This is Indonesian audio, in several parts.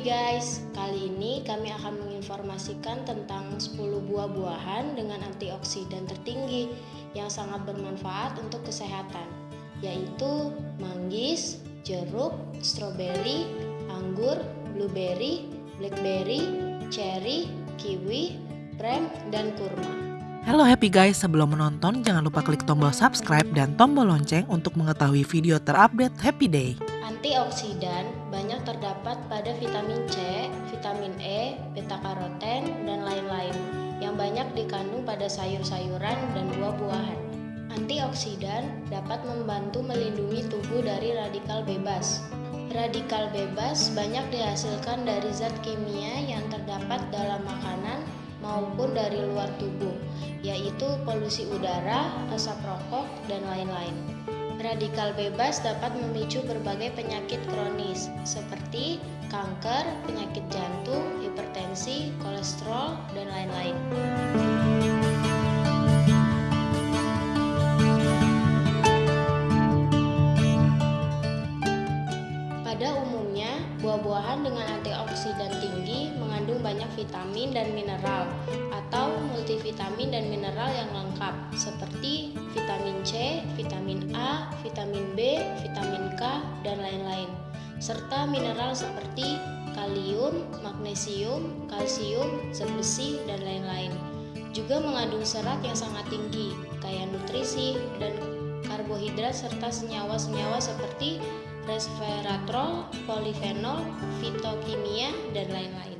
guys, kali ini kami akan menginformasikan tentang 10 buah-buahan dengan antioksidan tertinggi yang sangat bermanfaat untuk kesehatan yaitu manggis, jeruk, stroberi, anggur, blueberry, blackberry, cherry, kiwi, prem, dan kurma. Halo happy guys, sebelum menonton jangan lupa klik tombol subscribe dan tombol lonceng untuk mengetahui video terupdate Happy Day. Antioksidan banyak terdapat pada vitamin C, vitamin E, beta-karoten, dan lain-lain yang banyak dikandung pada sayur-sayuran dan buah-buahan. Antioksidan dapat membantu melindungi tubuh dari radikal bebas. Radikal bebas banyak dihasilkan dari zat kimia yang terdapat dalam makanan maupun dari luar tubuh, yaitu polusi udara, asap rokok, dan lain-lain. Radikal bebas dapat memicu berbagai penyakit kronis seperti kanker, penyakit jantung, hipertensi, kolesterol, dan lain-lain. Pada umumnya, buah-buahan dengan antioksidan tinggi mengandung banyak vitamin dan mineral atau multivitamin dan mineral yang lengkap seperti serta mineral seperti kalium, magnesium, kalsium, zat besi, dan lain-lain. Juga mengandung serat yang sangat tinggi, kaya nutrisi, dan karbohidrat serta senyawa-senyawa seperti resveratrol, polifenol, fitokimia, dan lain-lain.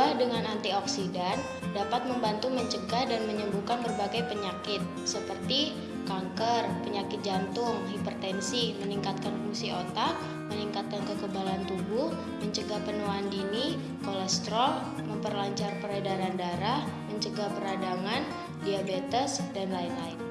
Buah dengan antioksidan dapat membantu mencegah dan menyembuhkan berbagai penyakit seperti kanker, penyakit jantung, hipertensi, meningkatkan fungsi otak, meningkatkan kekebalan tubuh, mencegah penuaan dini, kolesterol, memperlancar peredaran darah, mencegah peradangan, diabetes, dan lain-lain.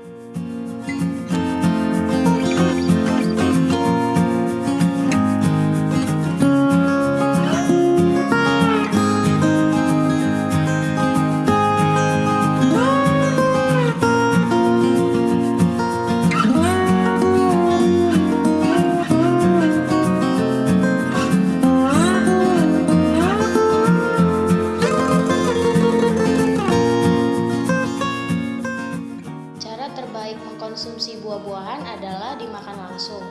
Terbaik mengkonsumsi buah-buahan adalah dimakan langsung.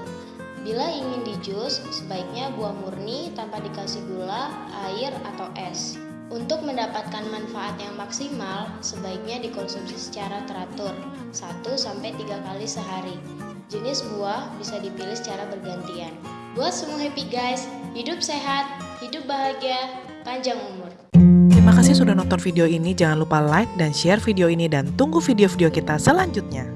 Bila ingin dijus, sebaiknya buah murni tanpa dikasih gula, air, atau es. Untuk mendapatkan manfaat yang maksimal, sebaiknya dikonsumsi secara teratur, 1-3 kali sehari. Jenis buah bisa dipilih secara bergantian. Buat semua happy guys, hidup sehat, hidup bahagia, panjang umur. Kasih sudah nonton video ini, jangan lupa like dan share video ini dan tunggu video-video kita selanjutnya.